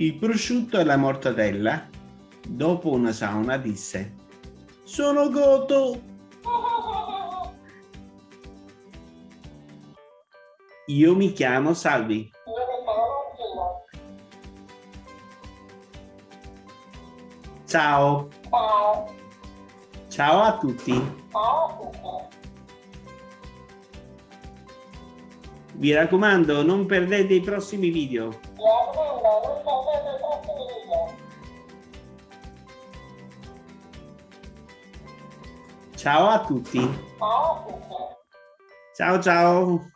Il prosciutto e la mortadella, dopo una sauna, disse Sono Goto! Io mi chiamo Salvi. Ciao. Ciao. Ciao a tutti. Ciao a tutti. Vi raccomando, non perdete i prossimi video. Mi raccomando, non perdete i prossimi video. Ciao a tutti. Ciao a tutti. Ciao ciao.